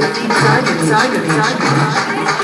Zeige, zeige, zeige.